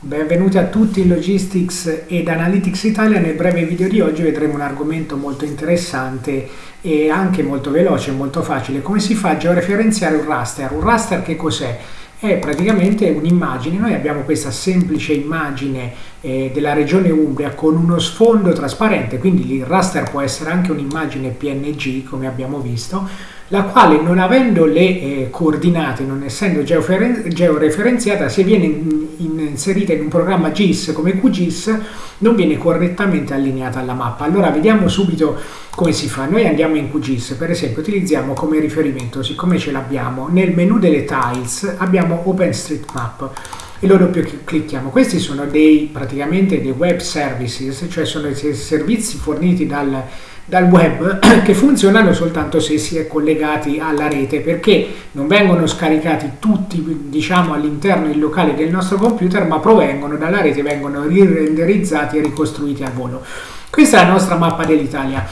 Benvenuti a tutti in Logistics ed Analytics Italia. Nel breve video di oggi vedremo un argomento molto interessante e anche molto veloce molto facile. Come si fa a georeferenziare un raster? Un raster che cos'è? È praticamente un'immagine, noi abbiamo questa semplice immagine eh, della regione Umbria con uno sfondo trasparente, quindi il raster può essere anche un'immagine PNG come abbiamo visto, la quale non avendo le eh, coordinate, non essendo georeferenziata, se viene inserita in un programma GIS come QGIS, non viene correttamente allineata alla mappa. Allora vediamo subito come si fa. Noi andiamo in QGIS, per esempio, utilizziamo come riferimento, siccome ce l'abbiamo, nel menu delle tiles abbiamo OpenStreetMap e lo doppio clicchiamo. Questi sono dei praticamente dei web services, cioè sono dei servizi forniti dal dal web che funzionano soltanto se si è collegati alla rete perché non vengono scaricati tutti diciamo all'interno del locale del nostro computer ma provengono dalla rete vengono rirenderizzati e ricostruiti al volo. Questa è la nostra mappa dell'Italia.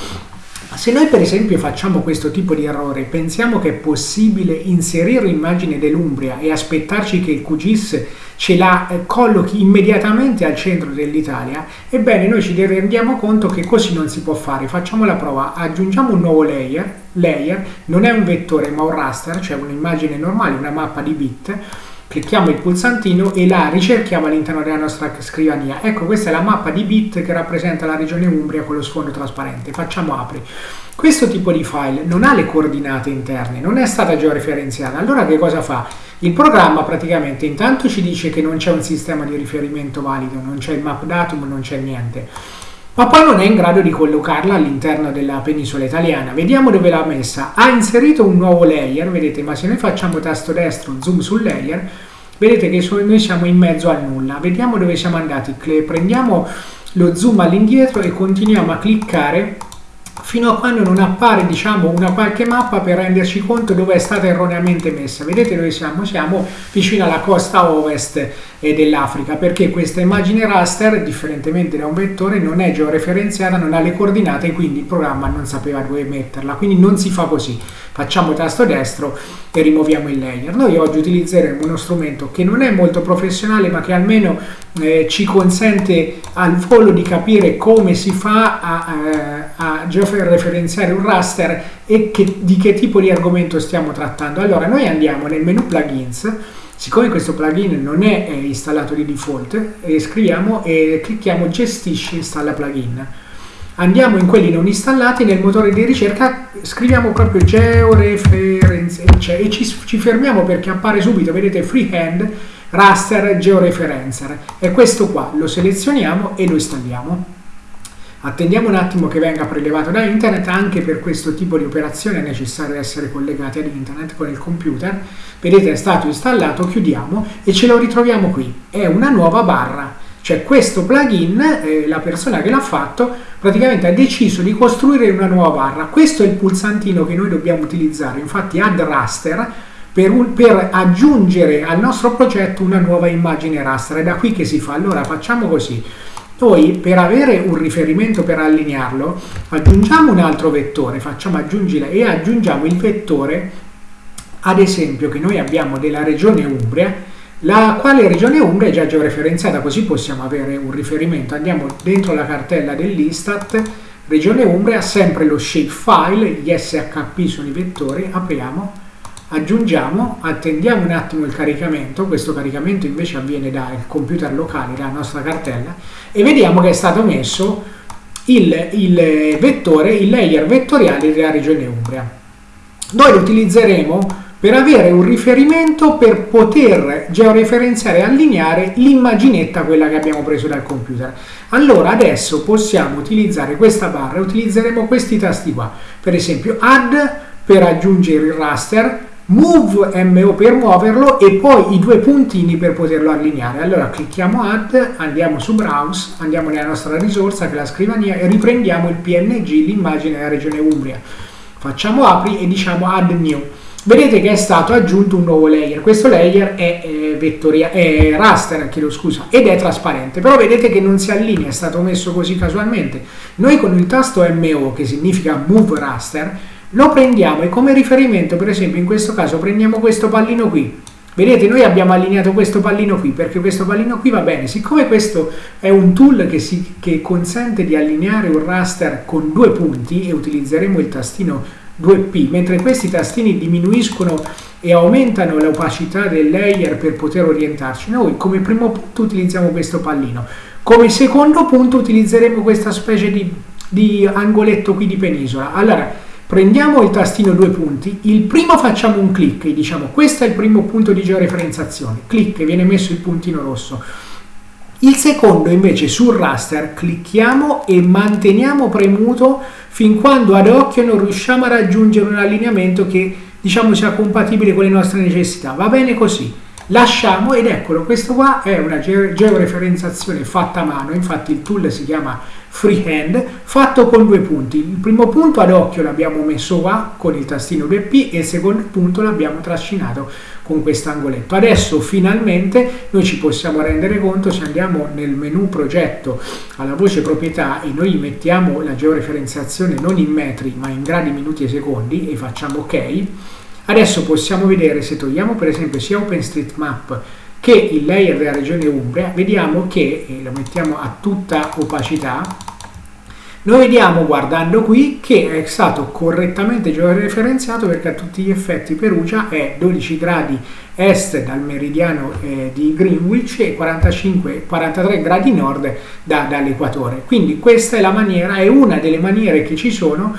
Se noi per esempio facciamo questo tipo di errore, pensiamo che è possibile inserire l'immagine dell'Umbria e aspettarci che il QGIS ce la eh, collochi immediatamente al centro dell'Italia, ebbene noi ci rendiamo conto che così non si può fare. Facciamo la prova, aggiungiamo un nuovo layer, layer. Non è un vettore ma un raster, cioè un'immagine normale, una mappa di bit, clicchiamo il pulsantino e la ricerchiamo all'interno della nostra scrivania. Ecco, questa è la mappa di bit che rappresenta la regione Umbria con lo sfondo trasparente. Facciamo apri. Questo tipo di file non ha le coordinate interne, non è stata georeferenziata. Allora che cosa fa? Il programma praticamente intanto ci dice che non c'è un sistema di riferimento valido, non c'è il map datum, non c'è niente ma poi non è in grado di collocarla all'interno della penisola italiana. Vediamo dove l'ha messa. Ha inserito un nuovo layer, vedete, ma se noi facciamo tasto destro, zoom sul layer, vedete che noi siamo in mezzo al nulla. Vediamo dove siamo andati. Prendiamo lo zoom all'indietro e continuiamo a cliccare fino a quando non appare diciamo una qualche mappa per renderci conto dove è stata erroneamente messa vedete dove siamo? siamo vicino alla costa ovest eh, dell'Africa perché questa immagine raster differentemente da un vettore non è georeferenziata non ha le coordinate e quindi il programma non sapeva dove metterla. Quindi non si fa così. Facciamo tasto destro e rimuoviamo il layer. Noi oggi utilizzeremo uno strumento che non è molto professionale ma che almeno eh, ci consente al volo di capire come si fa a, eh, a georeferenziare un raster e che, di che tipo di argomento stiamo trattando. Allora noi andiamo nel menu plugins, siccome questo plugin non è, è installato di default, e scriviamo e clicchiamo gestisci installa plugin. Andiamo in quelli non installati, nel motore di ricerca scriviamo proprio georeferenze cioè, e ci, ci fermiamo perché appare subito, vedete freehand raster georeferencer. È questo qua, lo selezioniamo e lo installiamo. Attendiamo un attimo che venga prelevato da internet, anche per questo tipo di operazione è necessario essere collegati ad internet con il computer. Vedete è stato installato, chiudiamo e ce lo ritroviamo qui. È una nuova barra, cioè questo plugin, eh, la persona che l'ha fatto, praticamente ha deciso di costruire una nuova barra. Questo è il pulsantino che noi dobbiamo utilizzare, infatti add raster, per, un, per, aggiungere al nostro progetto una nuova immagine raster. È da qui che si fa. Allora facciamo così. Noi per avere un riferimento per allinearlo aggiungiamo un altro vettore, facciamo aggiungere e aggiungiamo il vettore ad esempio che noi abbiamo della regione Umbria la quale regione Umbria è già georeferenziata così possiamo avere un riferimento. Andiamo dentro la cartella dell'Istat regione Umbria sempre lo shapefile gli SHP sono i vettori apriamo aggiungiamo, attendiamo un attimo il caricamento, questo caricamento invece avviene dal computer locale, dalla nostra cartella, e vediamo che è stato messo il, il vettore, il layer vettoriale della regione Umbria. Noi lo utilizzeremo per avere un riferimento per poter georeferenziare e allineare l'immaginetta, quella che abbiamo preso dal computer. Allora adesso possiamo utilizzare questa barra, utilizzeremo questi tasti qua, per esempio add per aggiungere il raster, move MO per muoverlo e poi i due puntini per poterlo allineare. Allora clicchiamo add, andiamo su browse, andiamo nella nostra risorsa che è la scrivania e riprendiamo il PNG, l'immagine della regione Umbria. Facciamo apri e diciamo add new. Vedete che è stato aggiunto un nuovo layer, questo layer è, eh, vettoria, è raster, chiedo scusa, ed è trasparente, però vedete che non si allinea, è stato messo così casualmente. Noi con il tasto MO, che significa move raster, lo prendiamo e come riferimento, per esempio in questo caso prendiamo questo pallino qui, Vedete, noi abbiamo allineato questo pallino qui perché questo pallino qui va bene. Siccome questo è un tool che, si, che consente di allineare un raster con due punti e utilizzeremo il tastino 2P, mentre questi tastini diminuiscono e aumentano l'opacità del layer per poter orientarci, noi come primo punto utilizziamo questo pallino. Come secondo punto utilizzeremo questa specie di, di angoletto qui di penisola. Allora, Prendiamo il tastino due punti, il primo facciamo un clic e diciamo questo è il primo punto di georeferenziazione, clic e viene messo il puntino rosso. Il secondo invece sul raster clicchiamo e manteniamo premuto fin quando ad occhio non riusciamo a raggiungere un allineamento che diciamo sia compatibile con le nostre necessità. Va bene così lasciamo ed eccolo questo qua è una georeferenziazione fatta a mano infatti il tool si chiama freehand fatto con due punti. Il primo punto ad occhio l'abbiamo messo qua con il tastino 2P e il secondo punto l'abbiamo trascinato con questo angoletto adesso finalmente noi ci possiamo rendere conto se andiamo nel menu progetto alla voce proprietà e noi mettiamo la georeferenziazione non in metri ma in gradi minuti e secondi e facciamo ok. Adesso possiamo vedere se togliamo per esempio sia OpenStreetMap che il layer della regione Umbria, vediamo che, lo mettiamo a tutta opacità, noi vediamo guardando qui che è stato correttamente georeferenziato perché a tutti gli effetti Perugia è 12 gradi est dal meridiano eh, di Greenwich e 45-43 gradi nord da, dall'equatore. Quindi questa è la maniera, è una delle maniere che ci sono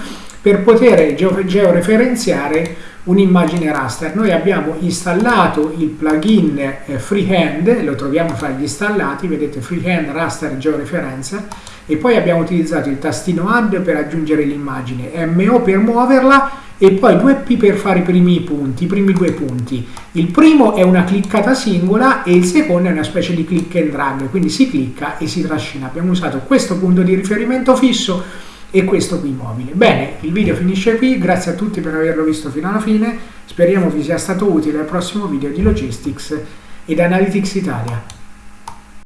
per poter georeferenziare un'immagine raster. Noi abbiamo installato il plugin eh, Freehand, lo troviamo fra gli installati, vedete Freehand Raster Georeferenza, e poi abbiamo utilizzato il tastino Add per aggiungere l'immagine, MO per muoverla e poi 2P per fare i primi punti, i primi due punti. Il primo è una cliccata singola e il secondo è una specie di click and drag, quindi si clicca e si trascina. Abbiamo usato questo punto di riferimento fisso e questo qui immobile. Bene, il video finisce qui, grazie a tutti per averlo visto fino alla fine, speriamo vi sia stato utile al prossimo video di Logistics ed Analytics Italia.